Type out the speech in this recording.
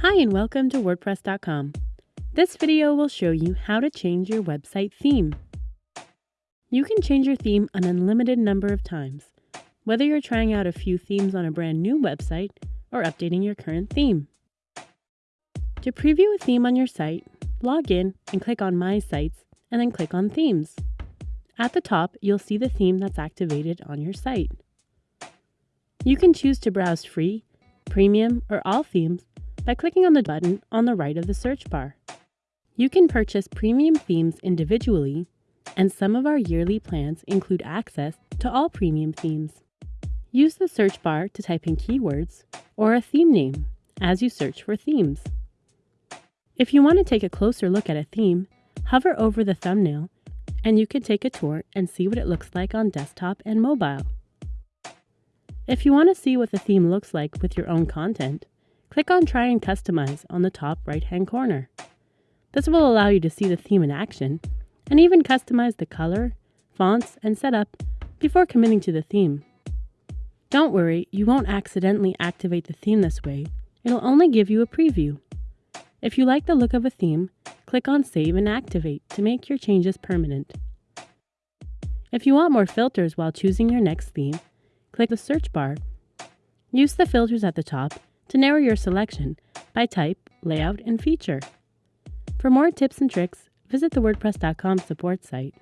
Hi and welcome to WordPress.com. This video will show you how to change your website theme. You can change your theme an unlimited number of times, whether you're trying out a few themes on a brand new website or updating your current theme. To preview a theme on your site, log in and click on My Sites and then click on Themes. At the top, you'll see the theme that's activated on your site. You can choose to browse free, premium, or all themes by clicking on the button on the right of the search bar. You can purchase premium themes individually, and some of our yearly plans include access to all premium themes. Use the search bar to type in keywords or a theme name as you search for themes. If you want to take a closer look at a theme, hover over the thumbnail and you can take a tour and see what it looks like on desktop and mobile. If you want to see what the theme looks like with your own content, Click on Try and Customize on the top right hand corner. This will allow you to see the theme in action and even customize the color, fonts, and setup before committing to the theme. Don't worry, you won't accidentally activate the theme this way, it'll only give you a preview. If you like the look of a theme, click on Save and Activate to make your changes permanent. If you want more filters while choosing your next theme, click the search bar. Use the filters at the top to narrow your selection by type, layout, and feature. For more tips and tricks, visit the WordPress.com support site.